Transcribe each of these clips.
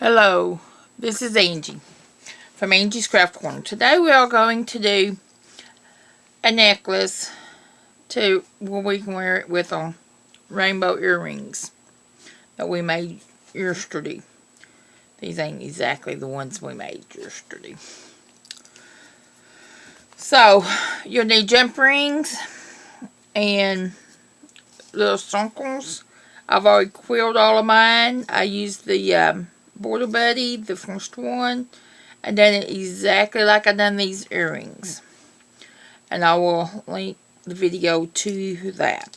Hello, this is Angie from Angie's Craft Corner. Today we are going to do a necklace to where we can wear it with um, rainbow earrings that we made yesterday. These ain't exactly the ones we made yesterday. So, you'll need jump rings and little circles. I've already quilled all of mine. I used the um, Border Buddy, the first one. I And then exactly like I done these earrings. And I will link the video to that.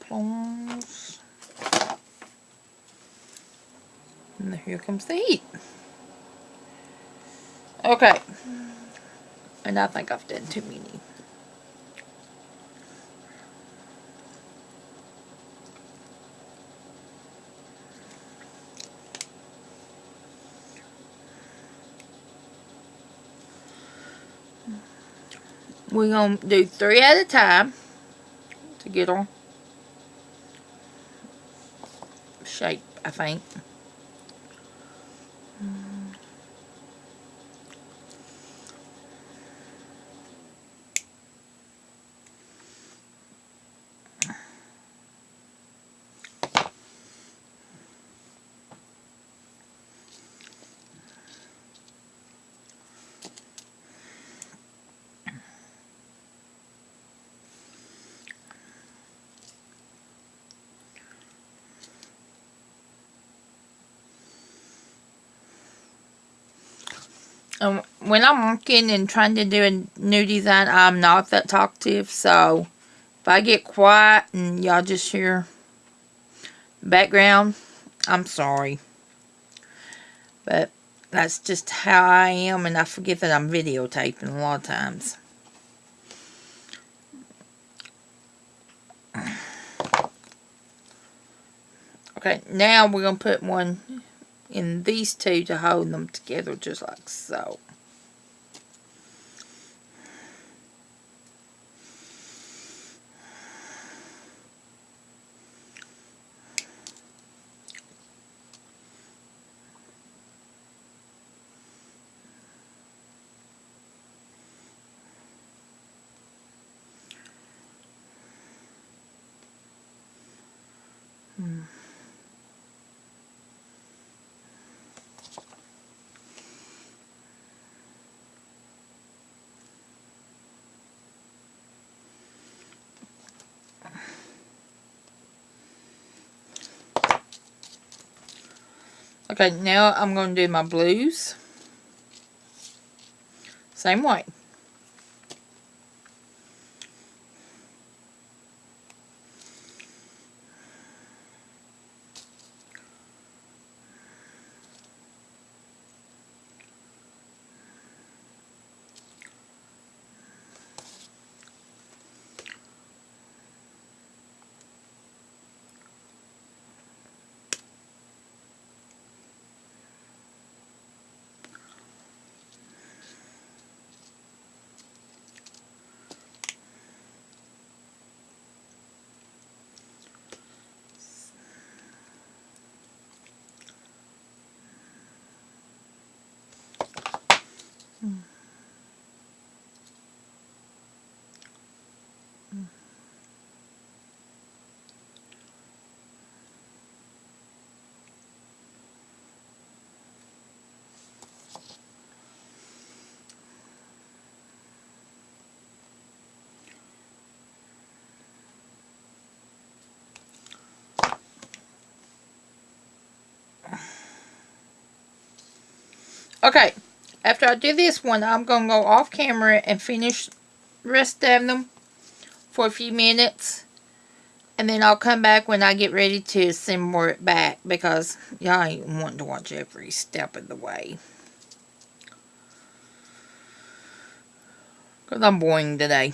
Plums. And here comes the heat. Okay. And I think I've done too many. We're going to do three at a time to get on shape, I think. Um, when I'm working and trying to do a new design, I'm not that talkative. So, if I get quiet and y'all just hear background, I'm sorry. But that's just how I am, and I forget that I'm videotaping a lot of times. Okay, now we're going to put one in these two to hold them together just like so. Okay, now I'm going to do my blues. Same way. Okay, after I do this one, I'm going to go off camera and finish rest of them for a few minutes. And then I'll come back when I get ready to assemble it back because y'all ain't wanting to watch every step of the way. Because I'm boring today.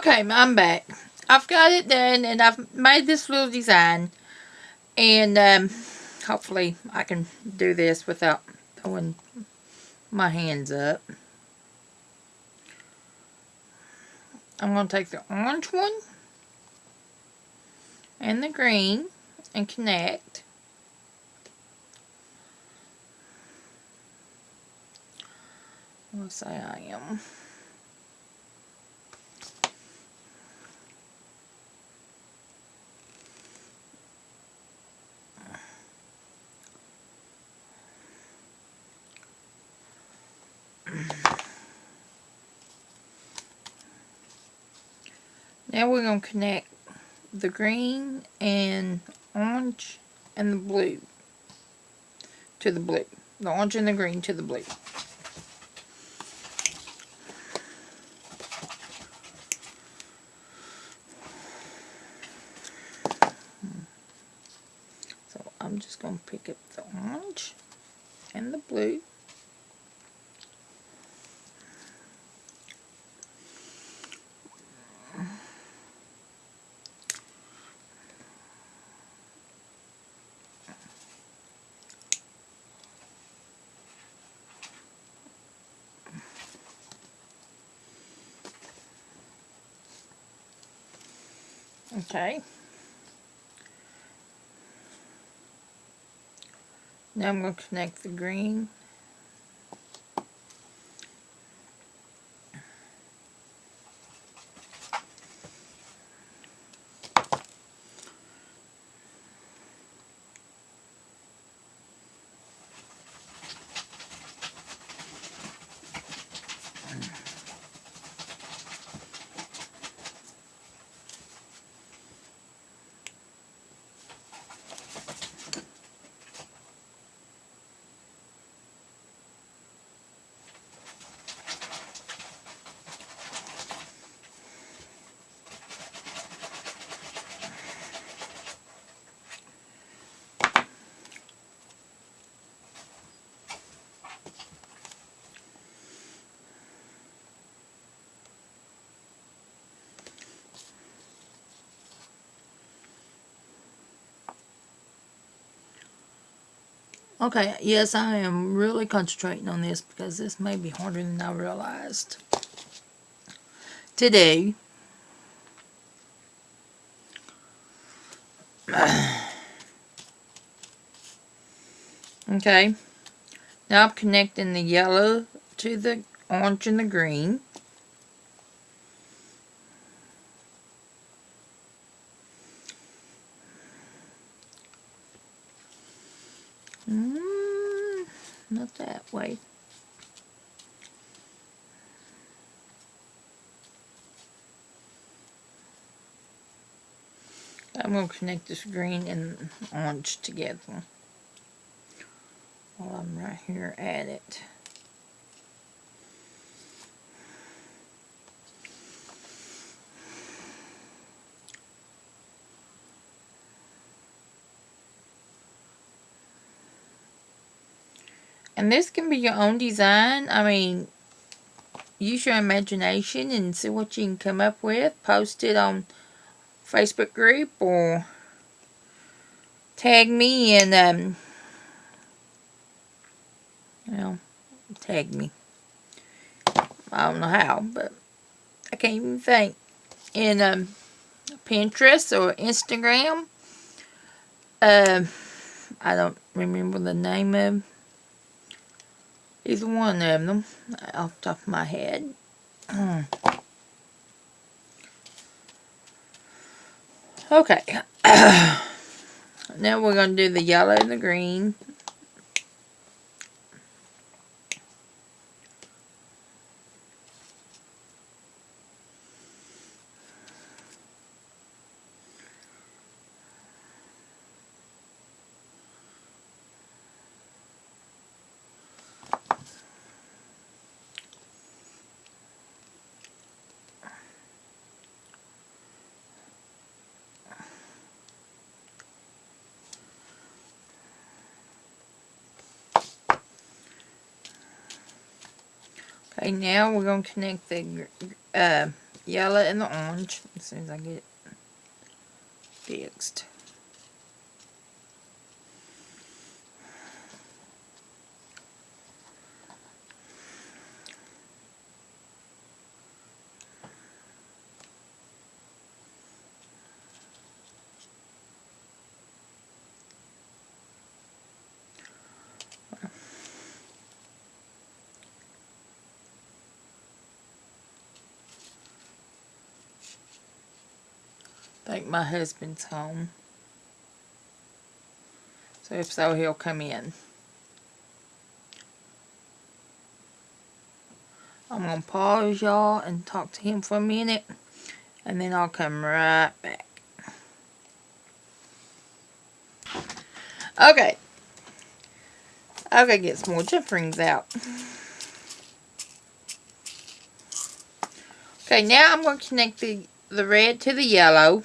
Okay, I'm back. I've got it done and I've made this little design. And um, hopefully I can do this without throwing my hands up. I'm going to take the orange one and the green and connect. Let's say I am. Now we're going to connect the green and orange and the blue to the blue. The orange and the green to the blue. So I'm just going to pick up the orange and the blue. Okay. Now I'm going to connect the green. Okay, yes, I am really concentrating on this because this may be harder than I realized Today, okay, now I'm connecting the yellow to the orange and the green. Mm, not that I'm going to connect this green and orange together while I'm right here at it. And this can be your own design. I mean, use your imagination and see what you can come up with. Post it on Facebook group or tag me and, um, well, tag me. I don't know how, but I can't even think. In um, Pinterest or Instagram. Um, I don't remember the name of Either one of them off the top of my head. okay. now we're going to do the yellow and the green. Okay, now we're going to connect the uh, yellow and the orange as soon as I get it fixed. Think my husband's home. So if so, he'll come in. I'm going to pause y'all and talk to him for a minute. And then I'll come right back. Okay. I've got to get some more jump rings out. Okay, now I'm going to connect the, the red to the yellow.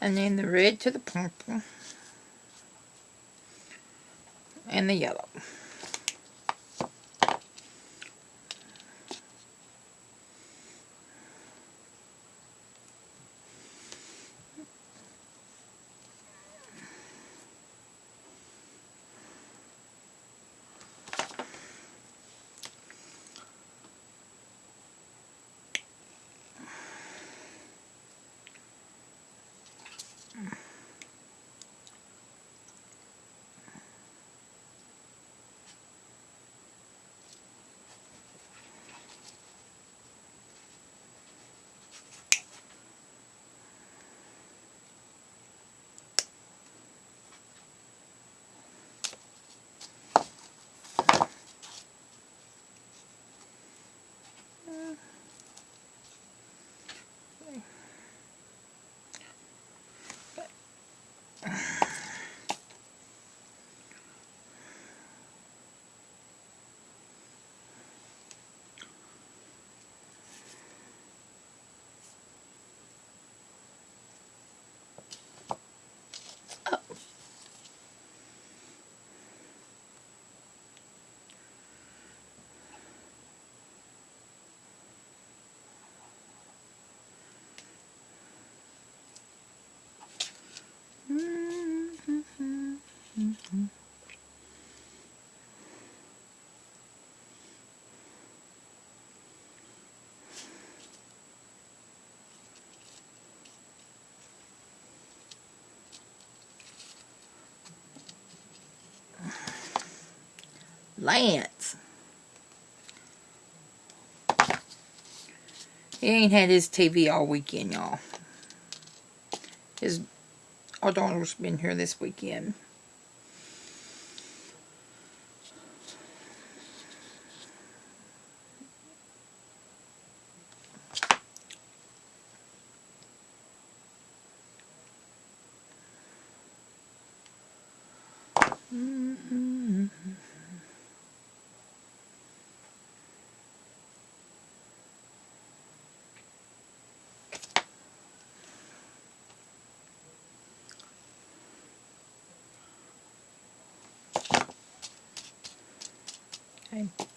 And then the red to the purple and the yellow. Lance. He ain't had his TV all weekend, y'all. His our daughter's been here this weekend. Okay.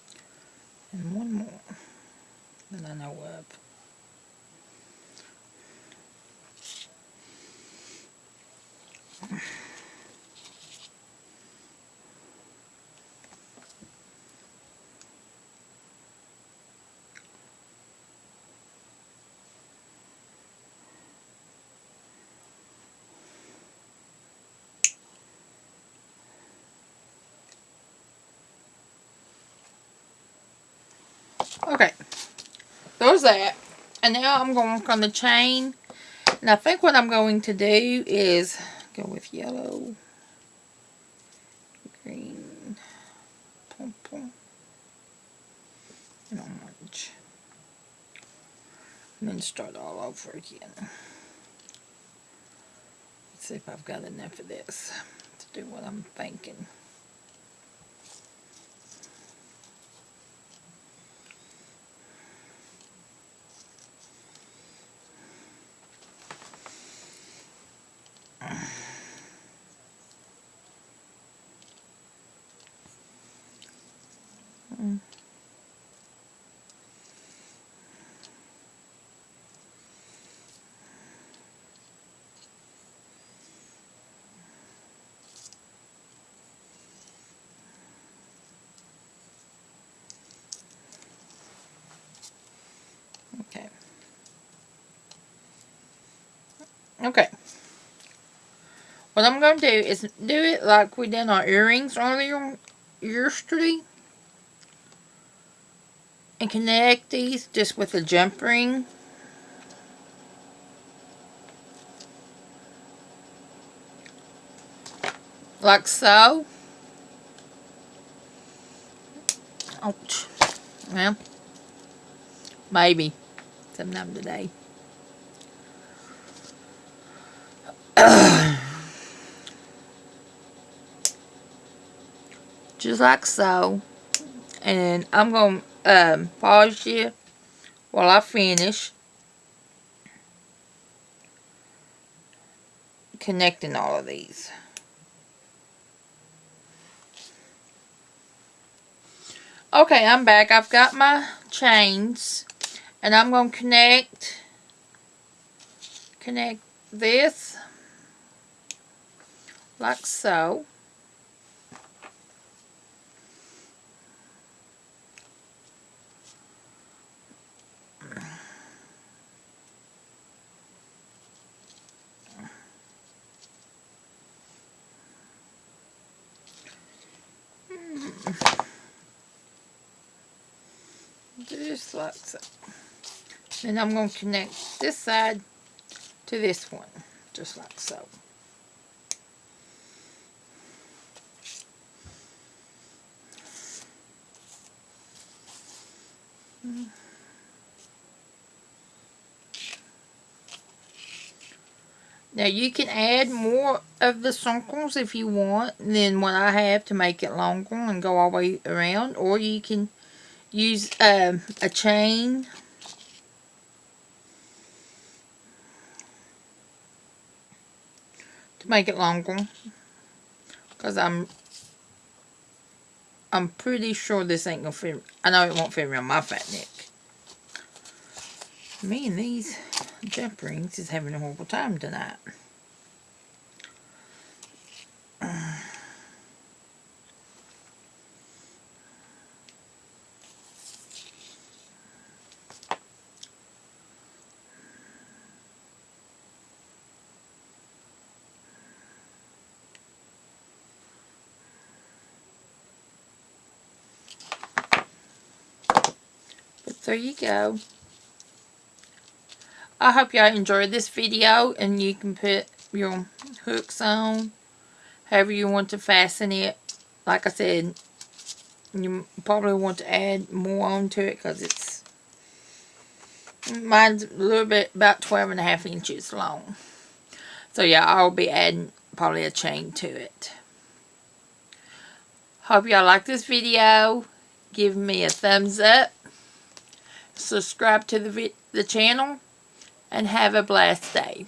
That. And now I'm going to work on the chain. And I think what I'm going to do is go with yellow, green, purple, and orange. And then start all over again. Let's see if I've got enough of this to do what I'm thinking. Okay. Okay. What I'm going to do is do it like we did our earrings earlier yesterday. And connect these just with a jump ring. Like so. Ouch. Well, maybe sometime today. Just like so. And I'm going to um, pause you while I finish connecting all of these. Okay, I'm back. I've got my chains and I'm going to connect connect this like so just like so then I'm going to connect this side to this one, just like so. Now you can add more of the circles if you want than what I have to make it longer and go all the way around. Or you can use um, a chain. To make it longer. Because I'm I'm pretty sure this ain't gonna fit I know it won't fit around my fat neck. Me and these jump rings is having a horrible time tonight there you go. I hope y'all enjoyed this video and you can put your hooks on however you want to fasten it. Like I said, you probably want to add more onto it because it's mine's a little bit about 12 and a half inches long. So yeah, I'll be adding probably a chain to it. Hope y'all like this video. Give me a thumbs up subscribe to the, the channel, and have a blessed day.